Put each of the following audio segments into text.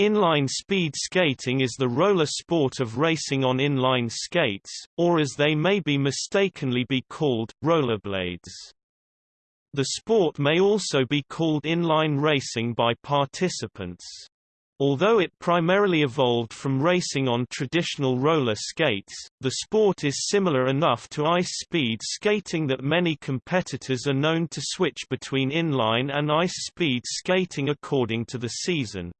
Inline speed skating is the roller sport of racing on inline skates, or as they may be mistakenly be called, rollerblades. The sport may also be called inline racing by participants. Although it primarily evolved from racing on traditional roller skates, the sport is similar enough to ice-speed skating that many competitors are known to switch between inline and ice-speed skating according to the season.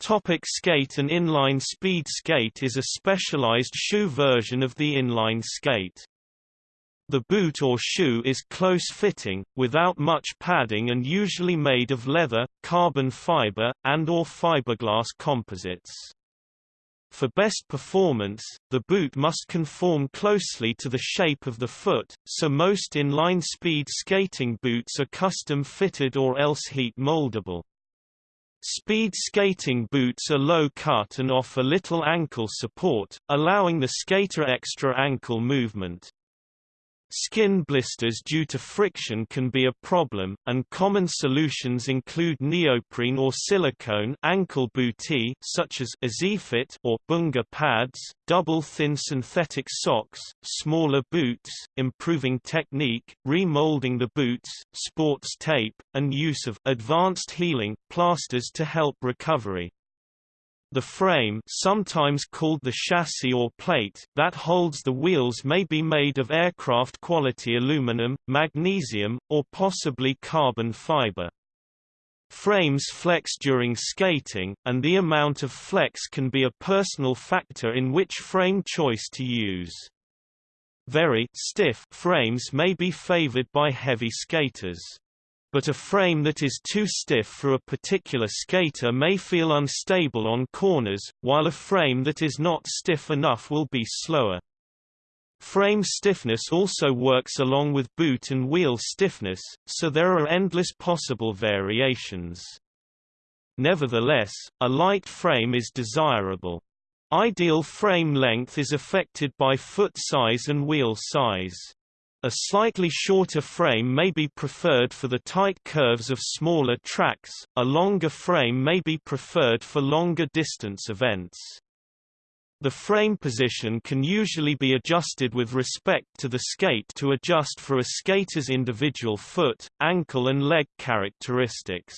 Topic skate An inline speed skate is a specialized shoe version of the inline skate. The boot or shoe is close-fitting, without much padding and usually made of leather, carbon fiber, and or fiberglass composites. For best performance, the boot must conform closely to the shape of the foot, so most inline speed skating boots are custom-fitted or else heat moldable. Speed skating boots are low-cut and offer little ankle support, allowing the skater extra ankle movement. Skin blisters due to friction can be a problem, and common solutions include neoprene or silicone ankle bootie such as Easy-Fit or Bunga pads, double-thin synthetic socks, smaller boots, improving technique, remolding the boots, sports tape, and use of advanced healing plasters to help recovery. The frame sometimes called the chassis or plate that holds the wheels may be made of aircraft-quality aluminum, magnesium, or possibly carbon fiber. Frames flex during skating, and the amount of flex can be a personal factor in which frame choice to use. Very stiff frames may be favored by heavy skaters but a frame that is too stiff for a particular skater may feel unstable on corners, while a frame that is not stiff enough will be slower. Frame stiffness also works along with boot and wheel stiffness, so there are endless possible variations. Nevertheless, a light frame is desirable. Ideal frame length is affected by foot size and wheel size. A slightly shorter frame may be preferred for the tight curves of smaller tracks, a longer frame may be preferred for longer distance events. The frame position can usually be adjusted with respect to the skate to adjust for a skater's individual foot, ankle and leg characteristics.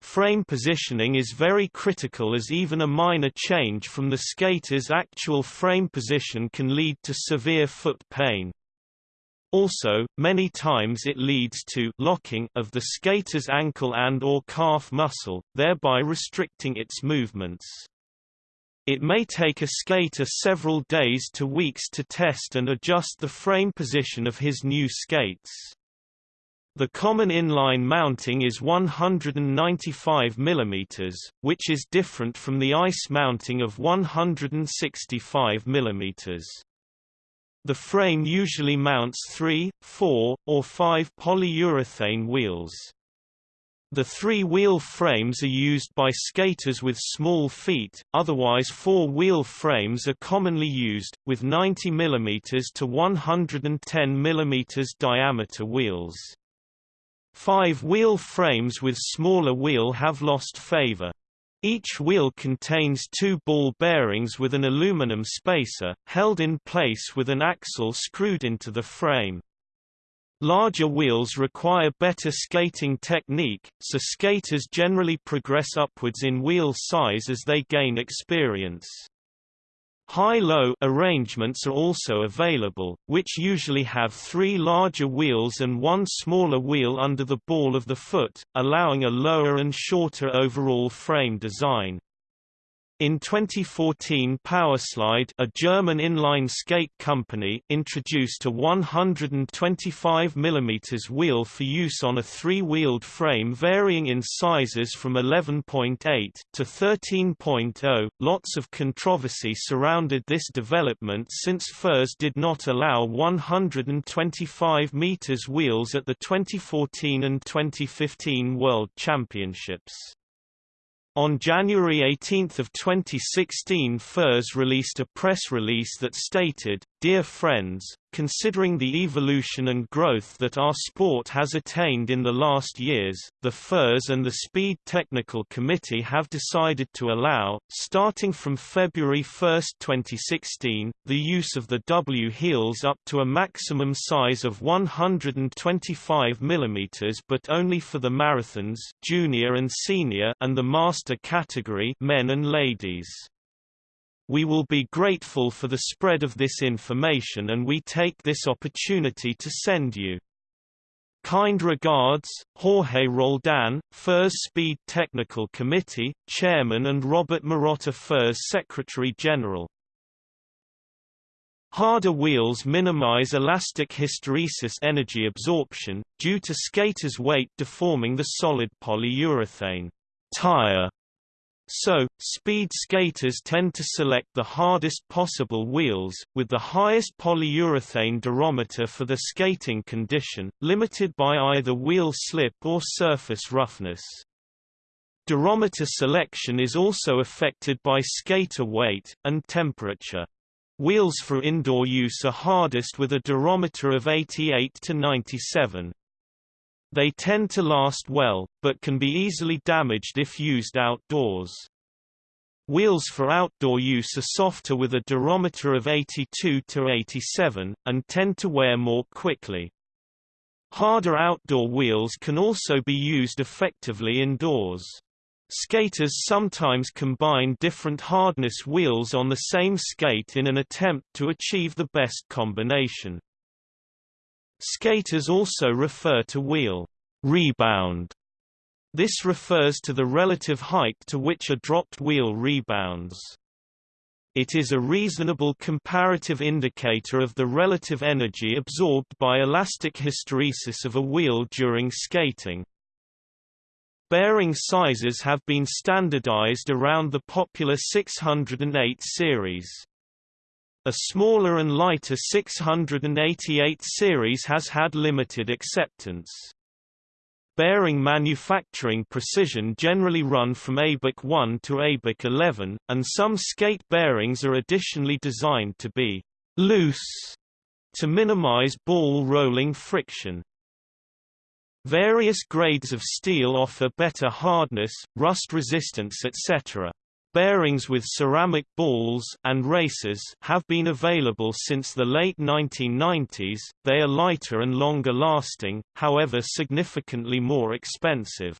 Frame positioning is very critical as even a minor change from the skater's actual frame position can lead to severe foot pain. Also, many times it leads to locking of the skater's ankle and or calf muscle, thereby restricting its movements. It may take a skater several days to weeks to test and adjust the frame position of his new skates. The common inline mounting is 195 mm, which is different from the ice mounting of 165 mm. The frame usually mounts three, four, or five polyurethane wheels. The three-wheel frames are used by skaters with small feet, otherwise four-wheel frames are commonly used, with 90 mm to 110 mm diameter wheels. Five-wheel frames with smaller wheel have lost favor. Each wheel contains two ball bearings with an aluminum spacer, held in place with an axle screwed into the frame. Larger wheels require better skating technique, so skaters generally progress upwards in wheel size as they gain experience. High-low arrangements are also available, which usually have three larger wheels and one smaller wheel under the ball of the foot, allowing a lower and shorter overall frame design. In 2014 Powerslide a German inline skate company introduced a 125 mm wheel for use on a three-wheeled frame varying in sizes from 11.8 to 13.0. Lots of controversy surrounded this development since FIRS did not allow 125 meters wheels at the 2014 and 2015 World Championships. On January 18 of 2016 FIRS released a press release that stated, Dear friends, considering the evolution and growth that our sport has attained in the last years, the FIRS and the Speed Technical Committee have decided to allow, starting from February 1, 2016, the use of the W heels up to a maximum size of 125 mm but only for the marathons junior and, senior and the master category men and ladies. We will be grateful for the spread of this information and we take this opportunity to send you Kind regards, Jorge Roldan, FIRS Speed Technical Committee, Chairman and Robert Marotta FIRS Secretary General. Harder wheels minimize elastic hysteresis energy absorption, due to skaters' weight deforming the solid polyurethane tire so, speed skaters tend to select the hardest possible wheels, with the highest polyurethane durometer for the skating condition, limited by either wheel slip or surface roughness. Durometer selection is also affected by skater weight, and temperature. Wheels for indoor use are hardest with a durometer of 88 to 97. They tend to last well, but can be easily damaged if used outdoors. Wheels for outdoor use are softer with a durometer of 82 to 87, and tend to wear more quickly. Harder outdoor wheels can also be used effectively indoors. Skaters sometimes combine different hardness wheels on the same skate in an attempt to achieve the best combination. Skaters also refer to wheel rebound. This refers to the relative height to which a dropped wheel rebounds. It is a reasonable comparative indicator of the relative energy absorbed by elastic hysteresis of a wheel during skating. Bearing sizes have been standardized around the popular 608 series. A smaller and lighter 688 series has had limited acceptance. Bearing manufacturing precision generally run from ABEC 1 to ABEC 11, and some skate bearings are additionally designed to be loose to minimize ball rolling friction. Various grades of steel offer better hardness, rust resistance etc. Bearings with ceramic balls and races have been available since the late 1990s. They are lighter and longer lasting, however significantly more expensive.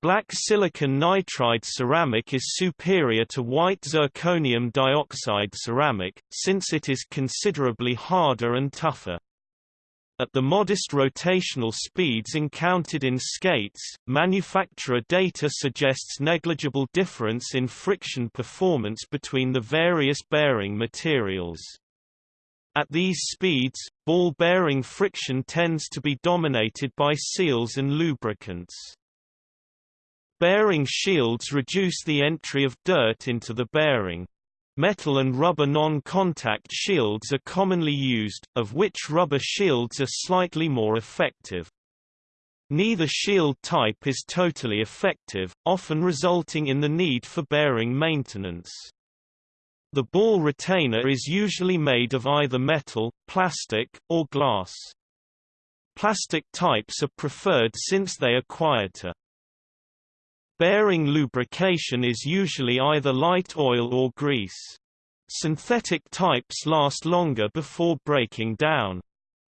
Black silicon nitride ceramic is superior to white zirconium dioxide ceramic, since it is considerably harder and tougher. At the modest rotational speeds encountered in skates, manufacturer data suggests negligible difference in friction performance between the various bearing materials. At these speeds, ball bearing friction tends to be dominated by seals and lubricants. Bearing shields reduce the entry of dirt into the bearing. Metal and rubber non-contact shields are commonly used, of which rubber shields are slightly more effective. Neither shield type is totally effective, often resulting in the need for bearing maintenance. The ball retainer is usually made of either metal, plastic, or glass. Plastic types are preferred since they are quieter. Bearing lubrication is usually either light oil or grease. Synthetic types last longer before breaking down.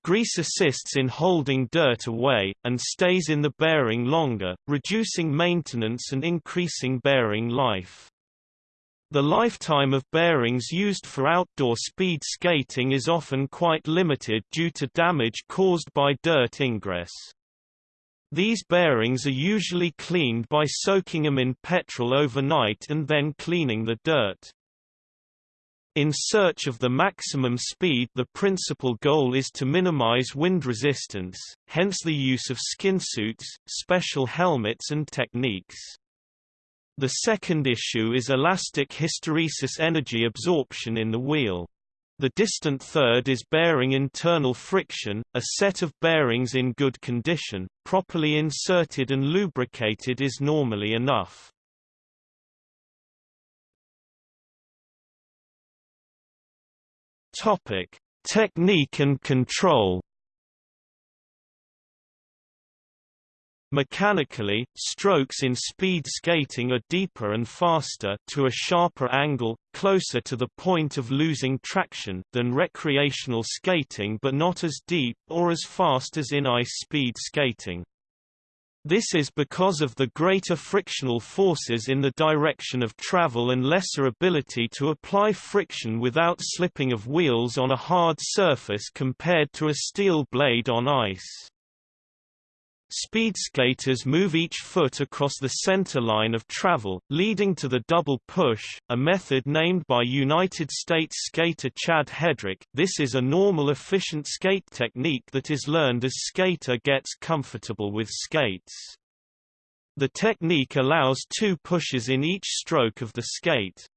Grease assists in holding dirt away, and stays in the bearing longer, reducing maintenance and increasing bearing life. The lifetime of bearings used for outdoor speed skating is often quite limited due to damage caused by dirt ingress. These bearings are usually cleaned by soaking them in petrol overnight and then cleaning the dirt. In search of the maximum speed the principal goal is to minimize wind resistance, hence the use of skinsuits, special helmets and techniques. The second issue is elastic hysteresis energy absorption in the wheel. The distant third is bearing internal friction, a set of bearings in good condition, properly inserted and lubricated is normally enough. Topic: Technique and control. Mechanically, strokes in speed skating are deeper and faster to a sharper angle, closer to the point of losing traction than recreational skating but not as deep or as fast as in ice speed skating. This is because of the greater frictional forces in the direction of travel and lesser ability to apply friction without slipping of wheels on a hard surface compared to a steel blade on ice. Speed skaters move each foot across the center line of travel, leading to the double push, a method named by United States skater Chad Hedrick. This is a normal efficient skate technique that is learned as skater gets comfortable with skates. The technique allows two pushes in each stroke of the skate.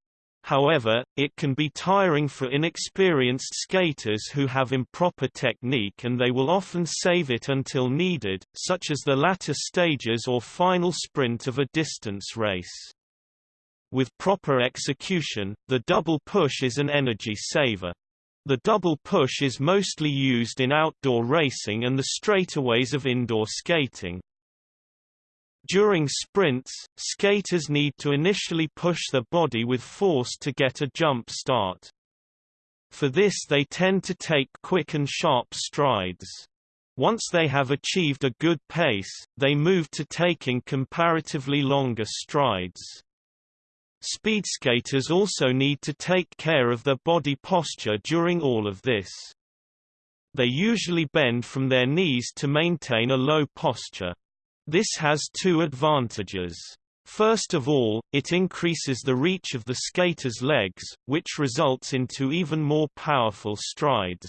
However, it can be tiring for inexperienced skaters who have improper technique and they will often save it until needed, such as the latter stages or final sprint of a distance race. With proper execution, the double push is an energy saver. The double push is mostly used in outdoor racing and the straightaways of indoor skating. During sprints, skaters need to initially push their body with force to get a jump start. For this they tend to take quick and sharp strides. Once they have achieved a good pace, they move to taking comparatively longer strides. Speed skaters also need to take care of their body posture during all of this. They usually bend from their knees to maintain a low posture. This has two advantages. First of all, it increases the reach of the skater's legs, which results into even more powerful strides.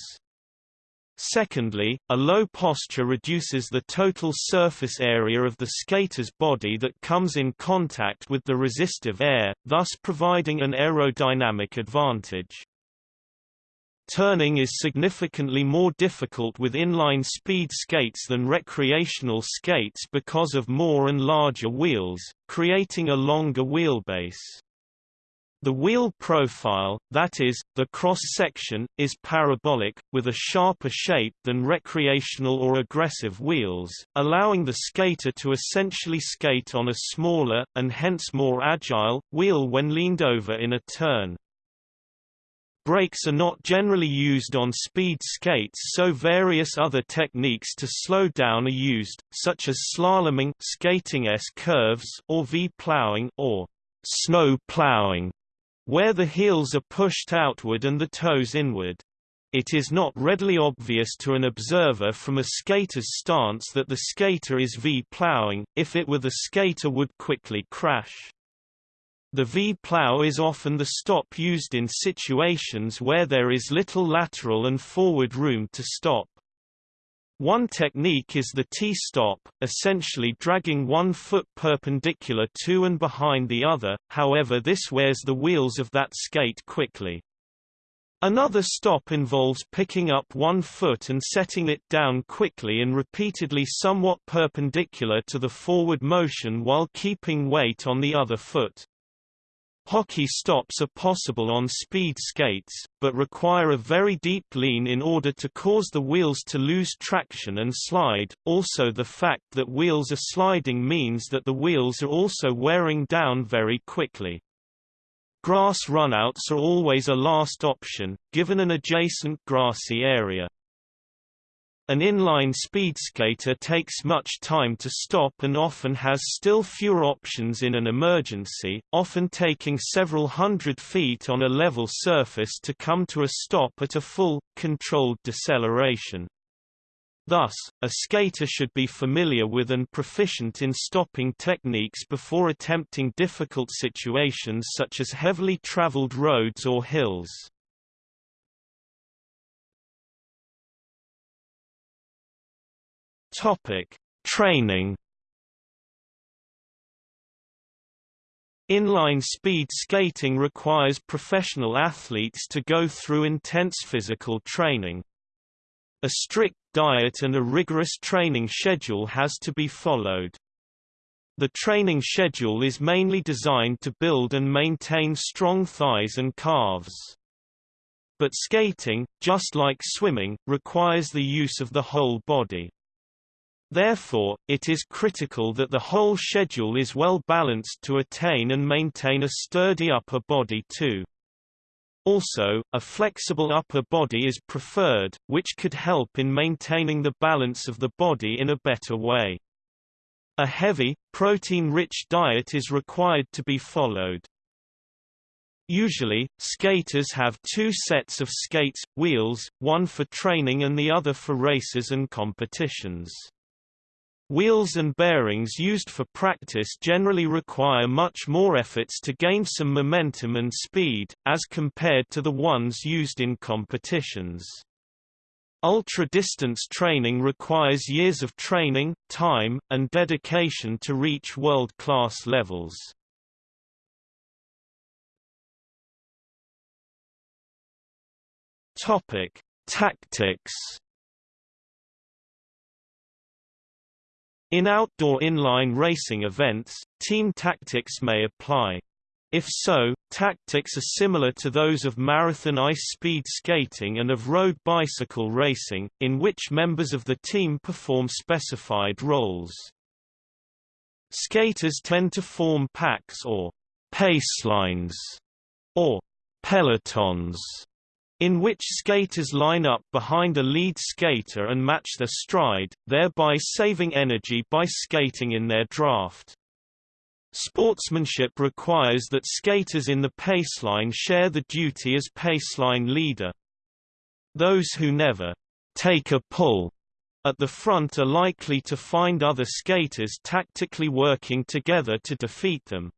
Secondly, a low posture reduces the total surface area of the skater's body that comes in contact with the resistive air, thus providing an aerodynamic advantage. Turning is significantly more difficult with inline speed skates than recreational skates because of more and larger wheels, creating a longer wheelbase. The wheel profile, that is, the cross-section, is parabolic, with a sharper shape than recreational or aggressive wheels, allowing the skater to essentially skate on a smaller, and hence more agile, wheel when leaned over in a turn. Brakes are not generally used on speed skates so various other techniques to slow down are used, such as slaloming skating S-curves or V-plowing or snow plowing, where the heels are pushed outward and the toes inward. It is not readily obvious to an observer from a skater's stance that the skater is V-plowing, if it were the skater would quickly crash. The V-plow is often the stop used in situations where there is little lateral and forward room to stop. One technique is the T-stop, essentially dragging one foot perpendicular to and behind the other, however this wears the wheels of that skate quickly. Another stop involves picking up one foot and setting it down quickly and repeatedly somewhat perpendicular to the forward motion while keeping weight on the other foot. Hockey stops are possible on speed skates, but require a very deep lean in order to cause the wheels to lose traction and slide. Also the fact that wheels are sliding means that the wheels are also wearing down very quickly. Grass runouts are always a last option, given an adjacent grassy area. An inline speed skater takes much time to stop and often has still fewer options in an emergency, often taking several hundred feet on a level surface to come to a stop at a full, controlled deceleration. Thus, a skater should be familiar with and proficient in stopping techniques before attempting difficult situations such as heavily traveled roads or hills. Topic: Training. Inline speed skating requires professional athletes to go through intense physical training. A strict diet and a rigorous training schedule has to be followed. The training schedule is mainly designed to build and maintain strong thighs and calves. but skating, just like swimming, requires the use of the whole body. Therefore, it is critical that the whole schedule is well balanced to attain and maintain a sturdy upper body too. Also, a flexible upper body is preferred, which could help in maintaining the balance of the body in a better way. A heavy, protein-rich diet is required to be followed. Usually, skaters have two sets of skates, wheels, one for training and the other for races and competitions. Wheels and bearings used for practice generally require much more efforts to gain some momentum and speed, as compared to the ones used in competitions. Ultra-distance training requires years of training, time, and dedication to reach world-class levels. Tactics In outdoor inline racing events, team tactics may apply. If so, tactics are similar to those of marathon ice-speed skating and of road bicycle racing, in which members of the team perform specified roles. Skaters tend to form packs or pacelines or pelotons in which skaters line up behind a lead skater and match their stride, thereby saving energy by skating in their draft. Sportsmanship requires that skaters in the paceline share the duty as paceline leader. Those who never take a pull at the front are likely to find other skaters tactically working together to defeat them.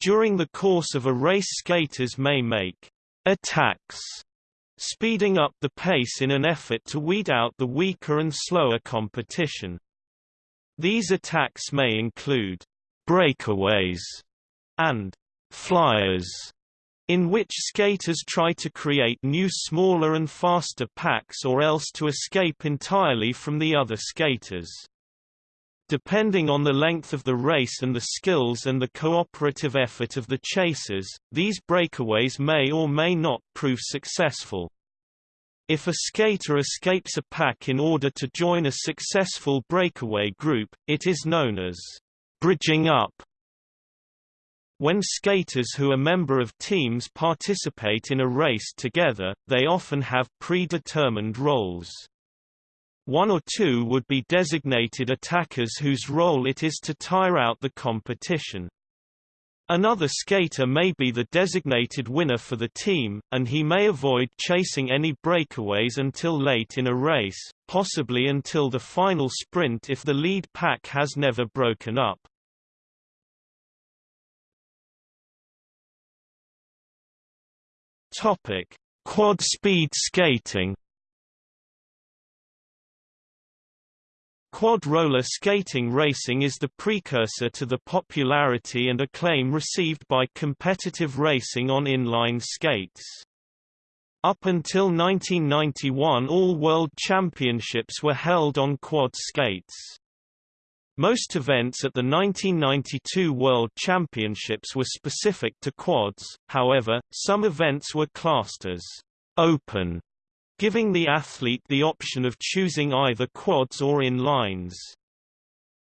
During the course of a race skaters may make attacks, speeding up the pace in an effort to weed out the weaker and slower competition. These attacks may include breakaways and flyers, in which skaters try to create new smaller and faster packs or else to escape entirely from the other skaters. Depending on the length of the race and the skills and the cooperative effort of the chasers, these breakaways may or may not prove successful. If a skater escapes a pack in order to join a successful breakaway group, it is known as bridging up. When skaters who are member of teams participate in a race together, they often have predetermined roles. One or two would be designated attackers whose role it is to tire out the competition. Another skater may be the designated winner for the team, and he may avoid chasing any breakaways until late in a race, possibly until the final sprint if the lead pack has never broken up. Quad speed skating Quad roller skating racing is the precursor to the popularity and acclaim received by competitive racing on inline skates. Up until 1991 all world championships were held on quad skates. Most events at the 1992 World Championships were specific to quads, however, some events were classed as «open» giving the athlete the option of choosing either quads or in-lines.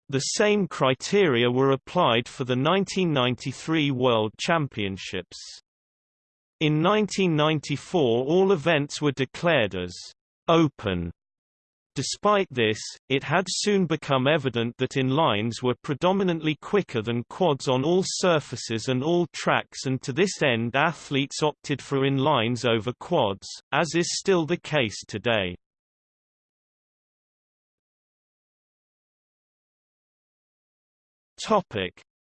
The same criteria were applied for the 1993 World Championships. In 1994 all events were declared as «open» Despite this, it had soon become evident that inlines were predominantly quicker than quads on all surfaces and all tracks and to this end athletes opted for inlines over quads, as is still the case today.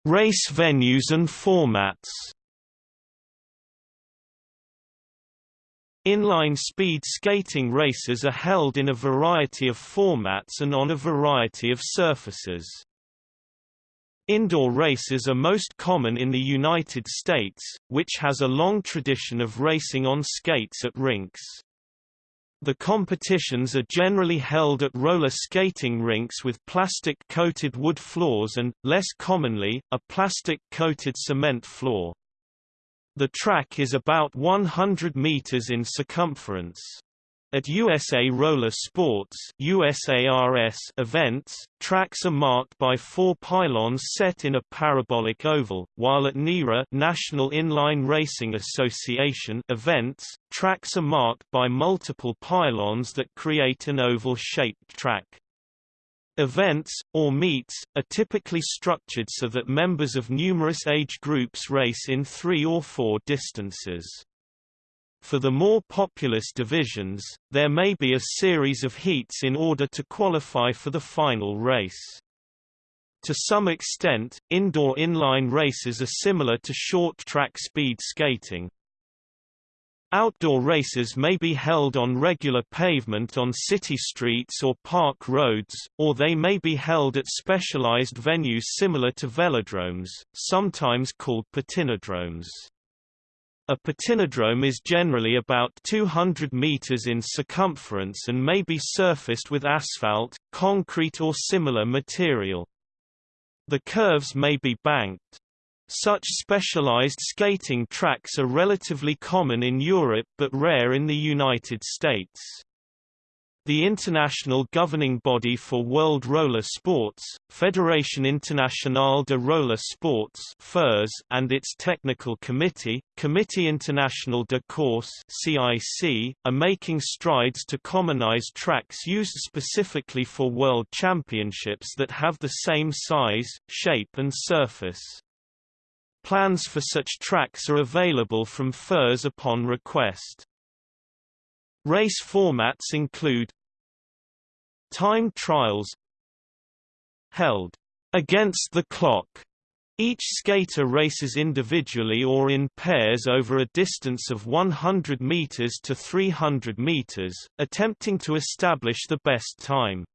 Race venues and formats Inline speed skating races are held in a variety of formats and on a variety of surfaces. Indoor races are most common in the United States, which has a long tradition of racing on skates at rinks. The competitions are generally held at roller skating rinks with plastic-coated wood floors and, less commonly, a plastic-coated cement floor. The track is about 100 meters in circumference. At USA Roller Sports USARS events, tracks are marked by four pylons set in a parabolic oval, while at NIRA National Inline Racing Association events, tracks are marked by multiple pylons that create an oval-shaped track. Events, or meets, are typically structured so that members of numerous age groups race in three or four distances. For the more populous divisions, there may be a series of heats in order to qualify for the final race. To some extent, indoor inline races are similar to short-track speed skating. Outdoor races may be held on regular pavement on city streets or park roads, or they may be held at specialized venues similar to velodromes, sometimes called patinodromes. A patinodrome is generally about 200 meters in circumference and may be surfaced with asphalt, concrete or similar material. The curves may be banked. Such specialized skating tracks are relatively common in Europe but rare in the United States. The international governing body for World Roller Sports, Fédération Internationale de Roller Sports (FIRS), and its technical committee, Comité International de Course (CIC), are making strides to commonize tracks used specifically for world championships that have the same size, shape and surface. Plans for such tracks are available from FIRS upon request. Race formats include Time trials Held against the clock. Each skater races individually or in pairs over a distance of 100 meters to 300 meters, attempting to establish the best time.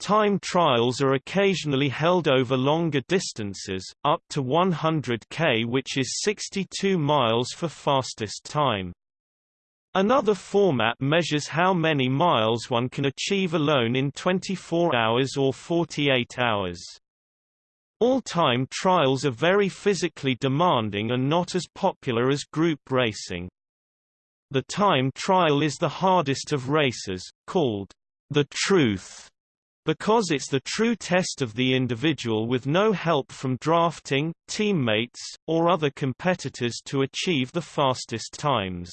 Time trials are occasionally held over longer distances, up to 100 k which is 62 miles for fastest time. Another format measures how many miles one can achieve alone in 24 hours or 48 hours. All time trials are very physically demanding and not as popular as group racing. The time trial is the hardest of races, called the truth, because it's the true test of the individual with no help from drafting, teammates, or other competitors to achieve the fastest times.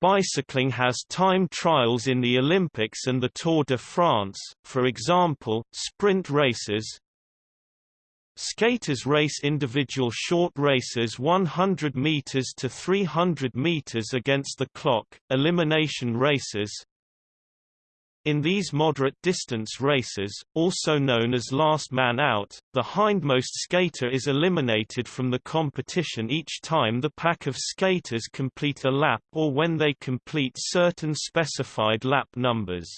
Bicycling has time trials in the Olympics and the Tour de France, for example, sprint races, Skaters race individual short races 100 meters to 300 meters against the clock, elimination races, in these moderate distance races, also known as last man out, the hindmost skater is eliminated from the competition each time the pack of skaters complete a lap or when they complete certain specified lap numbers.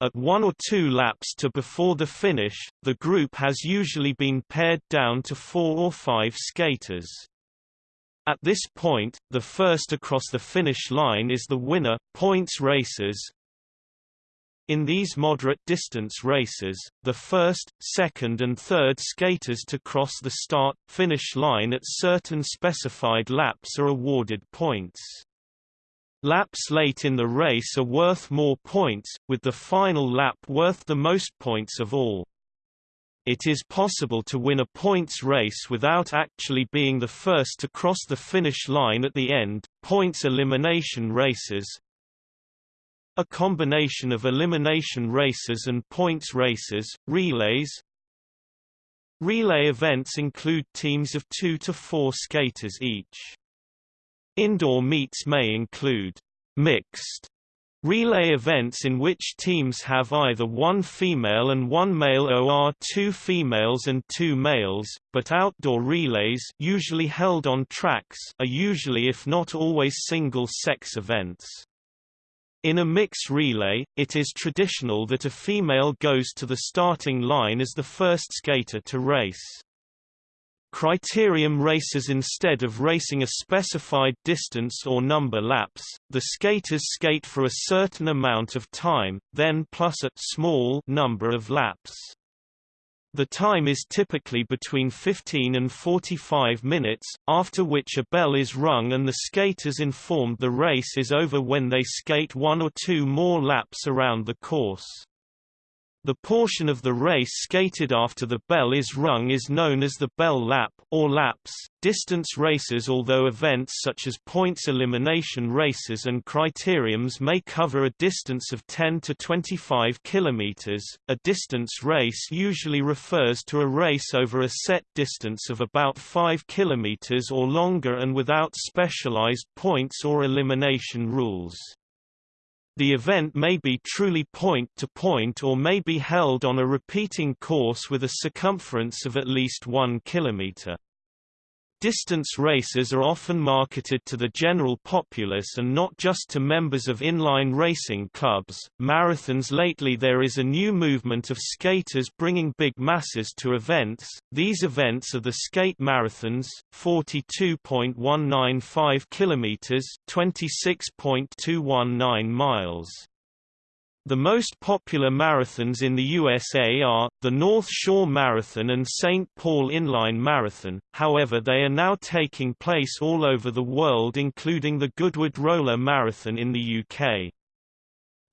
At one or two laps to before the finish, the group has usually been pared down to four or five skaters. At this point, the first across the finish line is the winner. Points races, in these moderate distance races, the first, second and third skaters to cross the start-finish line at certain specified laps are awarded points. Laps late in the race are worth more points, with the final lap worth the most points of all. It is possible to win a points race without actually being the first to cross the finish line at the end. Points elimination races, a combination of elimination races and points races, relays. Relay events include teams of two to four skaters each. Indoor meets may include mixed relay events in which teams have either one female and one male or two females and two males, but outdoor relays usually held on tracks are usually if not always single-sex events. In a mix relay, it is traditional that a female goes to the starting line as the first skater to race. Criterium races instead of racing a specified distance or number laps, the skaters skate for a certain amount of time, then plus a small number of laps. The time is typically between 15 and 45 minutes, after which a bell is rung and the skaters informed the race is over when they skate one or two more laps around the course. The portion of the race skated after the bell is rung is known as the bell lap, or laps. Distance races Although events such as points elimination races and criteriums may cover a distance of 10 to 25 kilometers, a distance race usually refers to a race over a set distance of about 5 kilometers or longer and without specialized points or elimination rules. The event may be truly point-to-point -point or may be held on a repeating course with a circumference of at least one kilometer. Distance races are often marketed to the general populace and not just to members of inline racing clubs. Marathons Lately there is a new movement of skaters bringing big masses to events. These events are the skate marathons, 42.195 kilometers, 26.219 miles. The most popular marathons in the USA are, the North Shore Marathon and St. Paul Inline Marathon, however they are now taking place all over the world including the Goodwood Roller Marathon in the UK.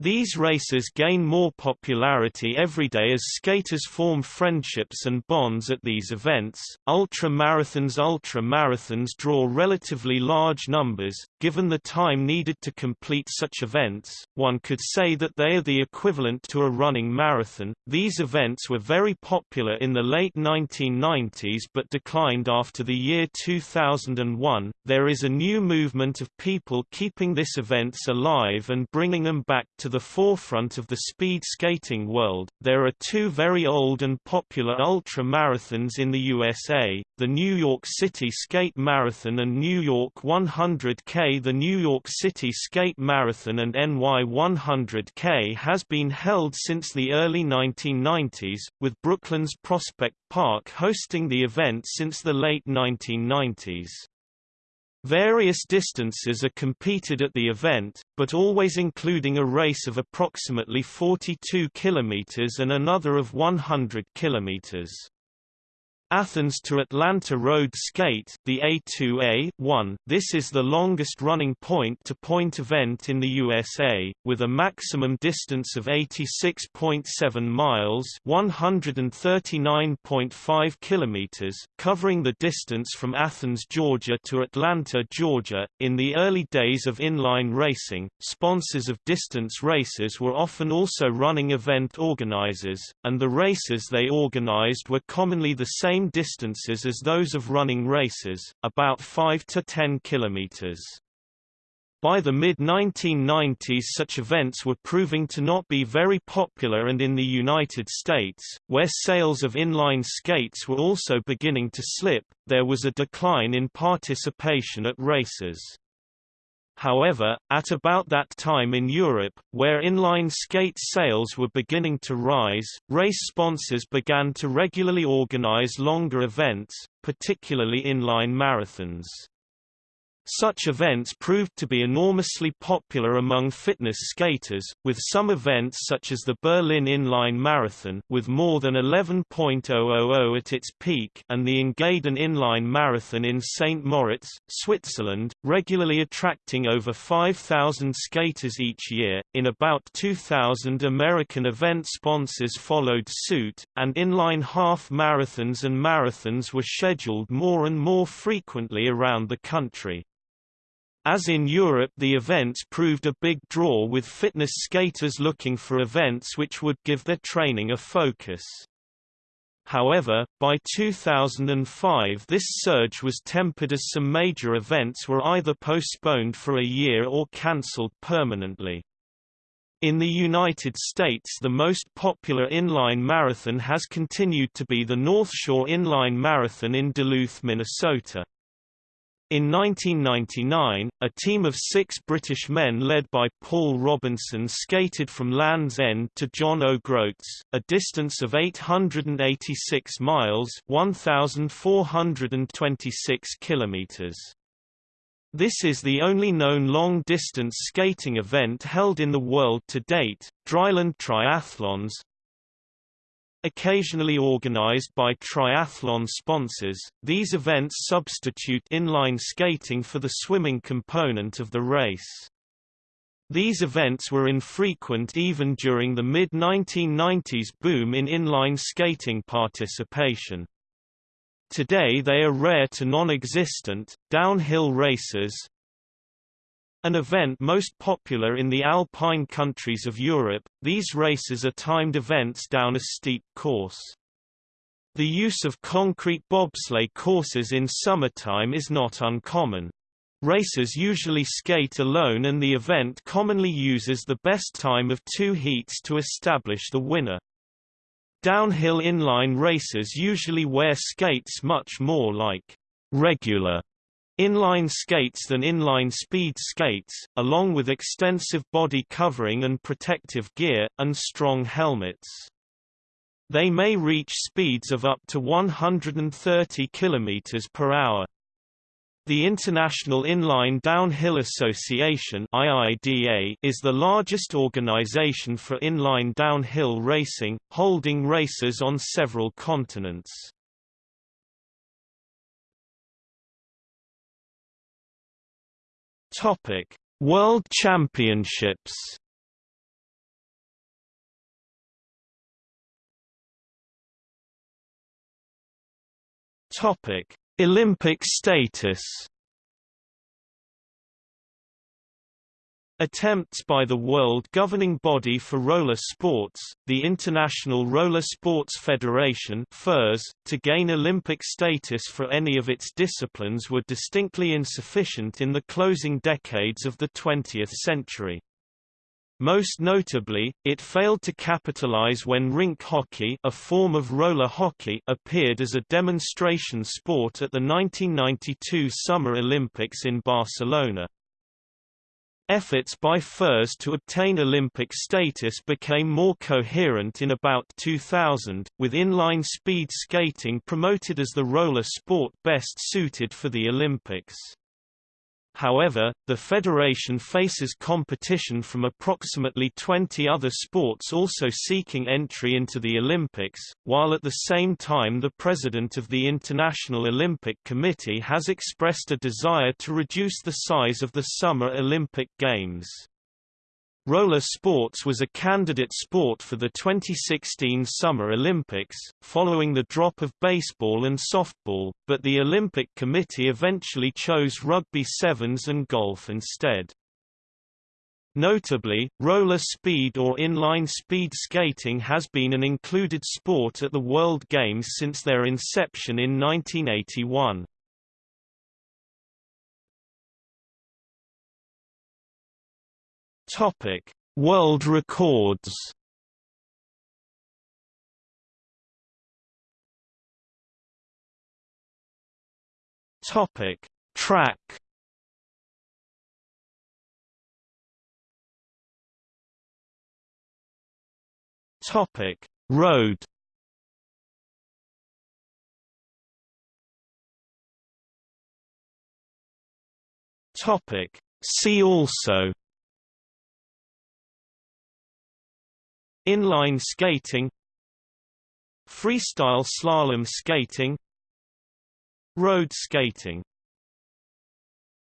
These races gain more popularity every day as skaters form friendships and bonds at these events. Ultra marathons Ultra marathons draw relatively large numbers, given the time needed to complete such events. One could say that they are the equivalent to a running marathon. These events were very popular in the late 1990s but declined after the year 2001. There is a new movement of people keeping this events alive and bringing them back to the forefront of the speed skating world. There are two very old and popular ultra marathons in the USA, the New York City Skate Marathon and New York 100K. The New York City Skate Marathon and NY 100K has been held since the early 1990s, with Brooklyn's Prospect Park hosting the event since the late 1990s. Various distances are competed at the event, but always including a race of approximately 42 km and another of 100 km. Athens to Atlanta Road Skate the A2A-1. This is the longest-running point-to-point event in the USA, with a maximum distance of 86.7 miles (139.5 kilometers), covering the distance from Athens, Georgia to Atlanta, Georgia. In the early days of inline racing, sponsors of distance races were often also running event organizers, and the races they organized were commonly the same same distances as those of running races, about 5 to 10 kilometers. By the mid-1990s such events were proving to not be very popular and in the United States, where sales of inline skates were also beginning to slip, there was a decline in participation at races. However, at about that time in Europe, where inline skate sales were beginning to rise, race sponsors began to regularly organize longer events, particularly inline marathons. Such events proved to be enormously popular among fitness skaters, with some events such as the Berlin Inline Marathon with more than 11.000 at its peak and the Engadin Inline Marathon in St. Moritz, Switzerland, regularly attracting over 5,000 skaters each year. In about 2000 American event sponsors followed suit, and inline half marathons and marathons were scheduled more and more frequently around the country. As in Europe the events proved a big draw with fitness skaters looking for events which would give their training a focus. However, by 2005 this surge was tempered as some major events were either postponed for a year or cancelled permanently. In the United States the most popular inline marathon has continued to be the North Shore Inline Marathon in Duluth, Minnesota. In 1999, a team of six British men led by Paul Robinson skated from Land's End to John O'Groats, a distance of 886 miles 1,426 kilometers. This is the only known long-distance skating event held in the world to date. Dryland Triathlons, Occasionally organized by triathlon sponsors, these events substitute inline skating for the swimming component of the race. These events were infrequent even during the mid-1990s boom in inline skating participation. Today they are rare to non-existent. Downhill races, an event most popular in the alpine countries of Europe, these races are timed events down a steep course. The use of concrete bobsleigh courses in summertime is not uncommon. Racers usually skate alone and the event commonly uses the best time of two heats to establish the winner. Downhill inline racers usually wear skates much more like regular Inline skates than inline speed skates, along with extensive body covering and protective gear, and strong helmets. They may reach speeds of up to 130 km per hour. The International Inline Downhill Association IIDA is the largest organization for inline downhill racing, holding races on several continents. Topic: World Championships. Topic: Olympic status. Attempts by the world governing body for roller sports, the International Roller Sports Federation FIRS, to gain Olympic status for any of its disciplines were distinctly insufficient in the closing decades of the 20th century. Most notably, it failed to capitalize when rink hockey a form of roller hockey appeared as a demonstration sport at the 1992 Summer Olympics in Barcelona. Efforts by FIRS to obtain Olympic status became more coherent in about 2000, with inline speed skating promoted as the roller sport best suited for the Olympics. However, the federation faces competition from approximately 20 other sports also seeking entry into the Olympics, while at the same time the president of the International Olympic Committee has expressed a desire to reduce the size of the Summer Olympic Games. Roller sports was a candidate sport for the 2016 Summer Olympics, following the drop of baseball and softball, but the Olympic Committee eventually chose rugby sevens and golf instead. Notably, roller speed or inline speed skating has been an included sport at the World Games since their inception in 1981. Topic: World records. Topic: Track. Topic: Road. Topic: See also Inline skating Freestyle slalom skating Road skating